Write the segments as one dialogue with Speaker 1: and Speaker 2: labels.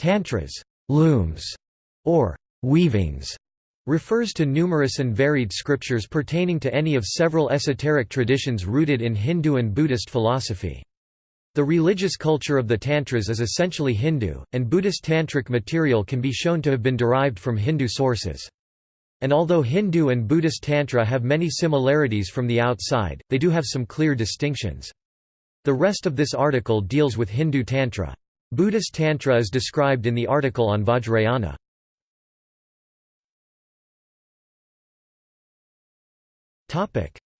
Speaker 1: Tantras looms, or weavings, refers to numerous and varied scriptures pertaining to any of several esoteric traditions rooted in Hindu and Buddhist philosophy. The religious culture of the Tantras is essentially Hindu, and Buddhist tantric material can be shown to have been derived from Hindu sources. And although Hindu and Buddhist Tantra have many similarities from the outside, they do have some clear distinctions. The rest of this article deals with Hindu Tantra. Buddhist Tantra is described in the article on Vajrayana.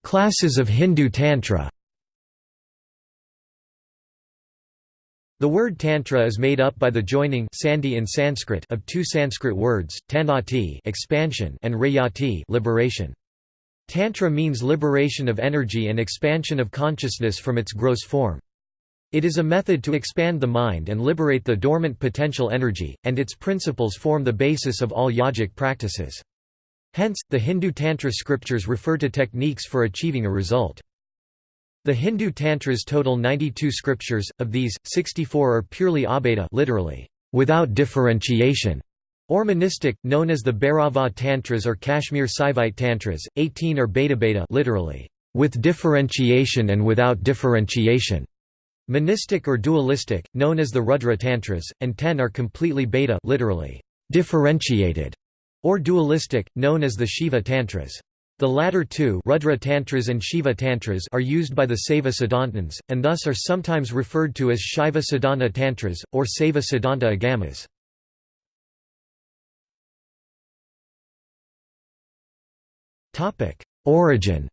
Speaker 1: Classes of Hindu Tantra The word Tantra is made up by the joining sandhi in Sanskrit of two Sanskrit words, tanati expansion and rayati liberation. Tantra means liberation of energy and expansion of consciousness from its gross form. It is a method to expand the mind and liberate the dormant potential energy, and its principles form the basis of all yogic practices. Hence, the Hindu Tantra scriptures refer to techniques for achieving a result. The Hindu Tantras total 92 scriptures, of these, 64 are purely abheda literally, without differentiation, or monistic, known as the Bhairava Tantras or Kashmir Saivite Tantras, 18 are bhedabheda literally, with differentiation and without differentiation. Monistic or dualistic, known as the Rudra Tantras, and ten are completely bheda literally, differentiated, or dualistic, known as the Shiva Tantras. The latter two Rudra Tantras and Shiva Tantras are used by the Saiva and thus are sometimes referred to as Shiva Siddhanta Tantras, or Saiva Siddhanta Agamas. Origin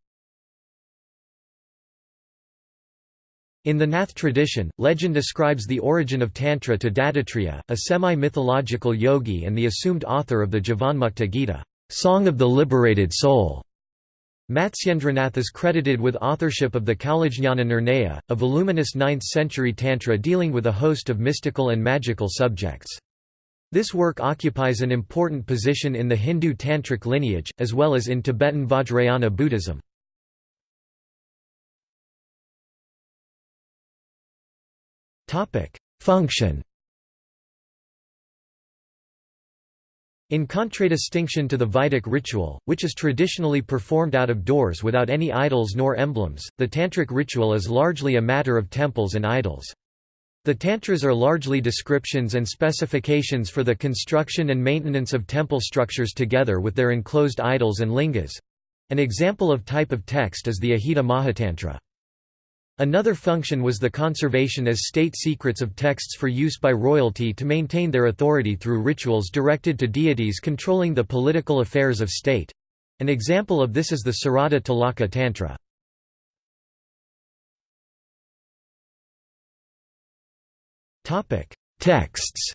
Speaker 1: In the Nath tradition, legend ascribes the origin of Tantra to Dattatreya, a semi-mythological yogi and the assumed author of the Jivanmukta Gita, Song of the Liberated Soul. Matsyendranath is credited with authorship of the Kaulajnana Nirnaya, a voluminous 9th-century Tantra dealing with a host of mystical and magical subjects. This work occupies an important position in the Hindu Tantric lineage, as well as in Tibetan Vajrayana Buddhism. Function In contradistinction to the Vedic ritual, which is traditionally performed out of doors without any idols nor emblems, the Tantric ritual is largely a matter of temples and idols. The Tantras are largely descriptions and specifications for the construction and maintenance of temple structures together with their enclosed idols and lingas. An example of type of text is the Ajita Mahatantra. Another function was the conservation as state secrets of texts for use by royalty to maintain their authority through rituals directed to deities controlling the political affairs of state. An example of this is the Sarada Tilaka Tantra. Texts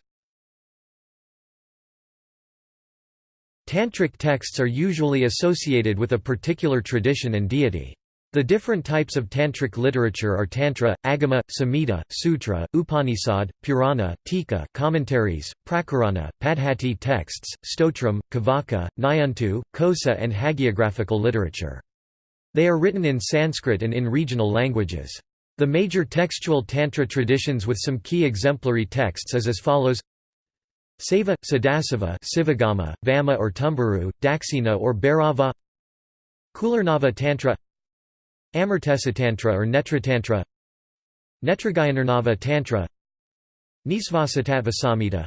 Speaker 1: Tantric texts are usually associated with a particular tradition and deity. The different types of tantric literature are tantra, agama, samhita, sutra, upanishad, purana, tika commentaries, prakarana, padhati texts, stotram, kavaka, nyantu, kosa and hagiographical literature. They are written in Sanskrit and in regional languages. The major textual tantra traditions with some key exemplary texts is as follows Saiva, Sadasiva Sivagama, Vama or Tumburu, Daksina or Bhairava Kularnava Tantra Amartesatantra or Netratantra Netragayanarnava Tantra Nisvasatattvasamhita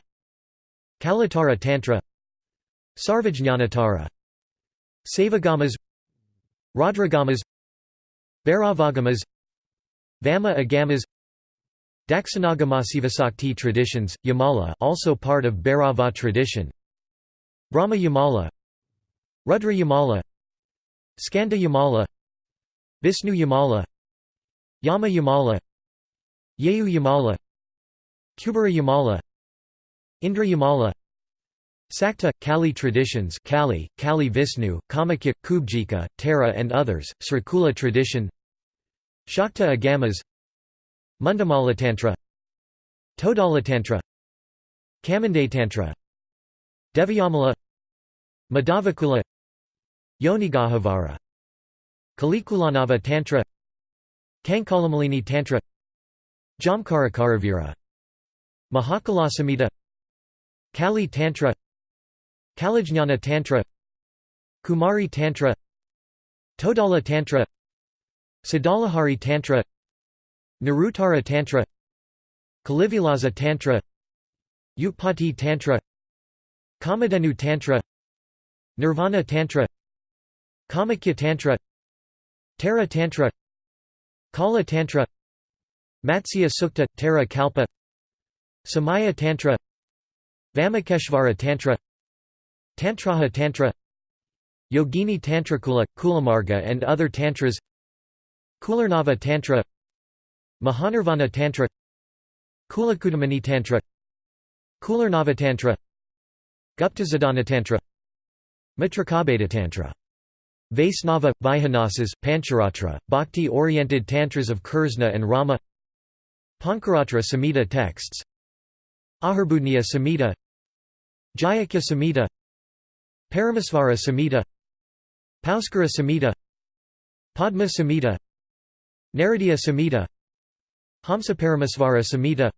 Speaker 1: Kalatara Tantra Sarvajñanatara Savagamas Rudragamas Bhairavagamas Vama Agamas Dakshinagamasivasakti traditions, Yamala also part of Bhairava tradition Brahma Yamala Rudra Yamala Skanda Yamala Vishnu Yamala Yama Yamala Yehu Yamala Kubera Yamala Indra Yamala Sakta, Kali traditions Kali, Kali Vishnu, Kamakhya, Kubjika, Tara and others, Srikula tradition Shakta Agamas Mundamalatantra Todalatantra Kamandatantra Devayamala Madhavakula Yonigahavara Kalikularnava Tantra Kankalamalini Tantra Jamkarakaravira Mahakalasamhita Kali Tantra Kalajnana Tantra Kumari Tantra Todala Tantra Siddhalahari Tantra Niruttara Tantra Kalivilasa Tantra Utpatti Tantra Kamadhenu Tantra Nirvana Tantra Kamakhya Tantra Tara Tantra Kala Tantra Matsya Sukta – Tara Kalpa Samaya Tantra Vamakeshvara Tantra Tantraha Tantra Yogini Tantrakula – Kulamarga and other tantras Kularnava Tantra Mahanirvana Tantra Kulacudamani Tantra Kularnava Tantra Guptasiddhana Tantra Mitrakabheda Tantra Vaisnava, Vaikhanasas, Pancharatra, Bhakti-oriented tantras of Krishna and Rama. Pancharatra Samhita texts. Ahirbudhnya Samhita. Jayakhya Samhita. Paramesvara Samhita. Pauskara Samhita. Padma Samhita. Naradiya Samhita. Hamsaparamesvara Samhita.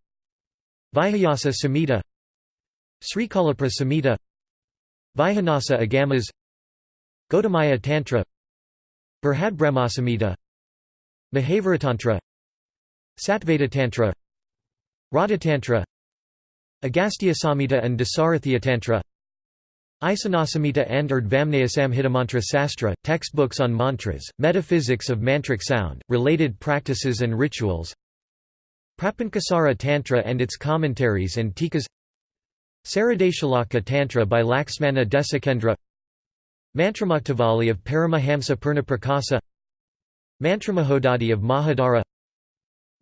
Speaker 1: Vihayasa Samhita. Srikalapra Samhita. Vaikhanasa Agamas Gautamiya Tantra Samhita Mahaviratantra Satveda Tantra Radhatantra Agastya Samhita and Dasarathya Tantra Isanasamhita and Mantra Sastra, textbooks on mantras, metaphysics of mantric sound, related practices and rituals Prapancasara Tantra and its commentaries and tikas Saradeshalaka Tantra by Laxmana Desikendra Mantramuktavali of Paramahamsa Purnaprakasa Mantramahodadhi of Mahidhara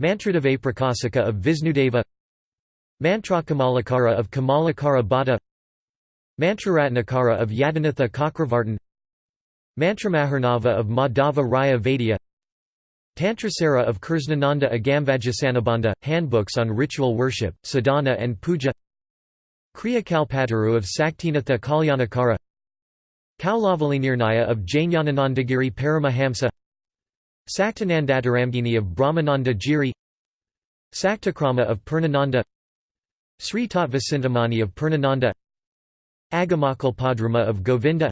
Speaker 1: Mantradeva Prakasika of Visnudeva Mantrakamalakara of Kamalakara Bhatta Mantraratnakara of Yadanatha Cakravartin Mantramaharnava of Madhava Raya Vaidya Tantrasara of Krishnananda Agamvajasanabandha, handbooks on ritual worship, sadhana and puja Kriya Kalpataru of Saktinatha Kalyanakara Kaulavalinirnaya of Jnananandagiri Paramahamsa Saktanandatarangini of Brahmananda Giri Saktakrama of Purnananda Sri Tattvacintamani of Purnananda Agamakalpadruma of Govinda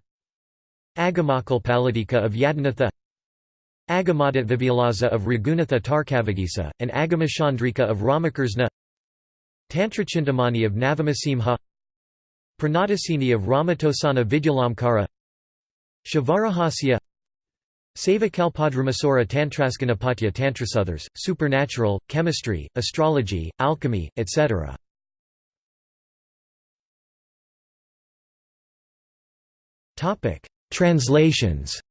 Speaker 1: Agamakalpalatika of Yadanatha Agamadatvivyalaza of Raghunatha Tarkavagisa, and Agamashandrika of Ramakrishna Tantrachintamani of Navamasimha Pranatasini of Ramatosana Vidyalamkara Shivarahasya Savakalpadramasora Tantraskanapatya Tantrasothers, supernatural, chemistry, astrology, alchemy, etc. Translations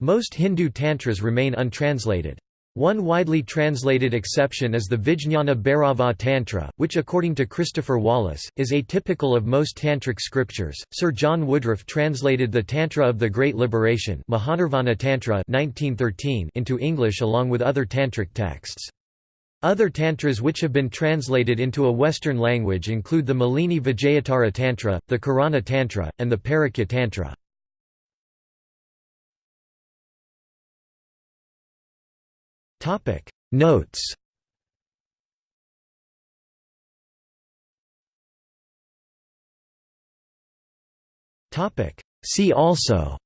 Speaker 1: Most Hindu tantras remain untranslated. One widely translated exception is the Vijñana Bhairava Tantra, which according to Christopher Wallis, is atypical of most tantric scriptures. Sir John Woodroffe translated the Tantra of the Great Liberation Mahanirvana Tantra 1913 into English along with other tantric texts. Other tantras which have been translated into a Western language include the Malini Vijayottara Tantra, the Karana Tantra, and the Parakya Tantra. Notes. Topic. See also.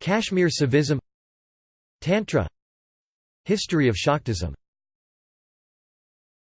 Speaker 1: Kashmir Saivism Tantra. History of Shaktism